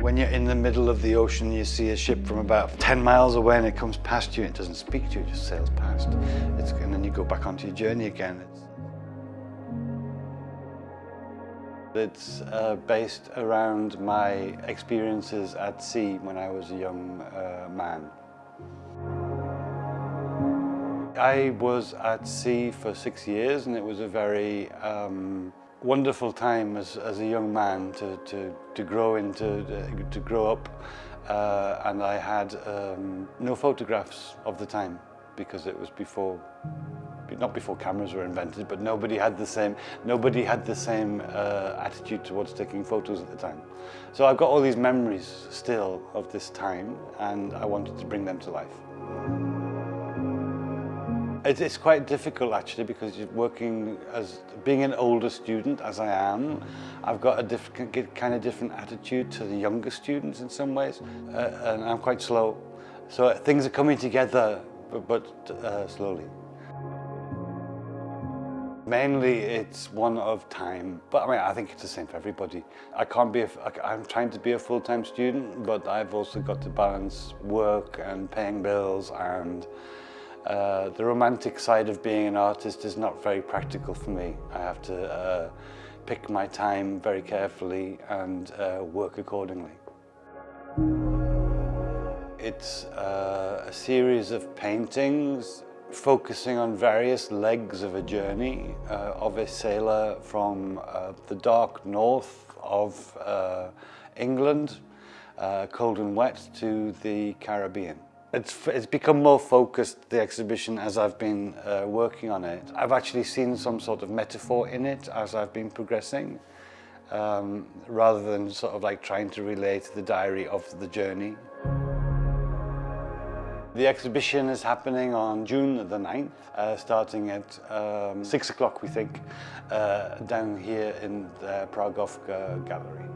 When you're in the middle of the ocean, you see a ship from about 10 miles away and it comes past you. It doesn't speak to you, it just sails past. It's, and then you go back onto your journey again. It's, it's uh, based around my experiences at sea when I was a young uh, man. I was at sea for six years and it was a very um, wonderful time as, as a young man to, to, to grow into, to grow up uh, and I had um, no photographs of the time because it was before not before cameras were invented, but nobody had the same, nobody had the same uh, attitude towards taking photos at the time. So I've got all these memories still of this time and I wanted to bring them to life. It's quite difficult actually because you're working as being an older student as I am. I've got a different kind of different attitude to the younger students in some ways, uh, and I'm quite slow. So things are coming together, but, but uh, slowly. Mainly it's one of time, but I mean, I think it's the same for everybody. I can't be, a, I'm trying to be a full-time student, but I've also got to balance work and paying bills and uh, the romantic side of being an artist is not very practical for me. I have to uh, pick my time very carefully and uh, work accordingly. It's uh, a series of paintings focusing on various legs of a journey uh, of a sailor from the dark north of England, cold and wet, to the Caribbean. It's, it's become more focused, the exhibition, as I've been uh, working on it. I've actually seen some sort of metaphor in it as I've been progressing, um, rather than sort of like trying to relate the diary of the journey. The exhibition is happening on June the 9th, uh, starting at um, 6 o'clock, we think, uh, down here in the Pragowka Gallery.